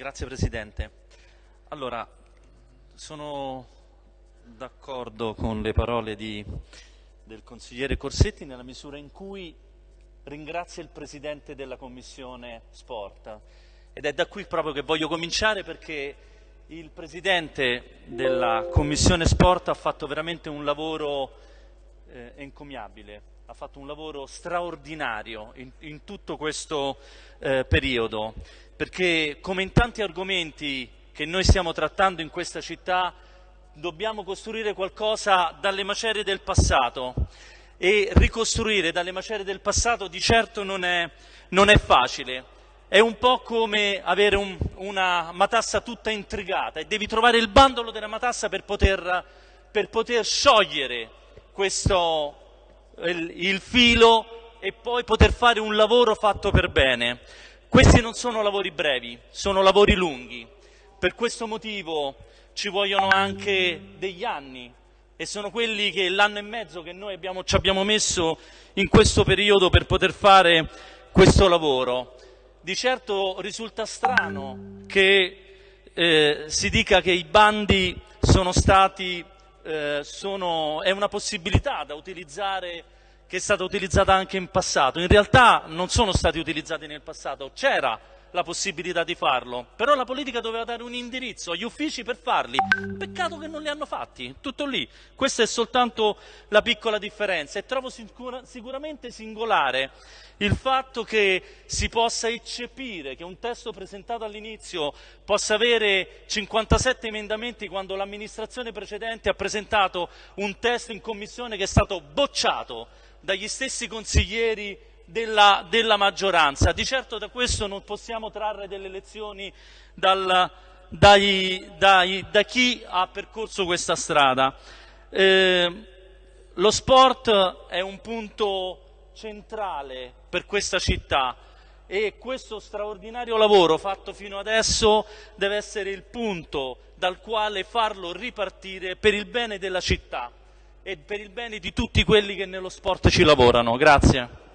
Grazie Presidente. Allora, sono d'accordo con le parole di, del consigliere Corsetti nella misura in cui ringrazia il Presidente della Commissione Sport ed è da qui proprio che voglio cominciare perché il Presidente della Commissione Sport ha fatto veramente un lavoro eh, encomiabile, ha fatto un lavoro straordinario in, in tutto questo eh, periodo perché come in tanti argomenti che noi stiamo trattando in questa città dobbiamo costruire qualcosa dalle macerie del passato e ricostruire dalle macerie del passato di certo non è, non è facile. È un po' come avere un, una matassa tutta intrigata e devi trovare il bandolo della matassa per poter, per poter sciogliere questo, il, il filo e poi poter fare un lavoro fatto per bene. Questi non sono lavori brevi, sono lavori lunghi. Per questo motivo ci vogliono anche degli anni e sono quelli che l'anno e mezzo che noi abbiamo, ci abbiamo messo in questo periodo per poter fare questo lavoro. Di certo risulta strano che eh, si dica che i bandi sono stati, eh, sono, è una possibilità da utilizzare che è stata utilizzata anche in passato. In realtà non sono stati utilizzati nel passato, c'era la possibilità di farlo, però la politica doveva dare un indirizzo agli uffici per farli. Peccato che non li hanno fatti, tutto lì. Questa è soltanto la piccola differenza e trovo sicura, sicuramente singolare il fatto che si possa eccepire, che un testo presentato all'inizio possa avere 57 emendamenti quando l'amministrazione precedente ha presentato un testo in commissione che è stato bocciato dagli stessi consiglieri della, della, maggioranza. Di certo da questo non possiamo trarre delle lezioni dal, dai, dai, da chi ha percorso questa strada. Eh, lo sport è un punto centrale per questa città e questo straordinario lavoro fatto fino adesso deve essere il punto dal quale farlo ripartire per il bene della città e per il bene di tutti quelli che nello sport ci lavorano. Grazie.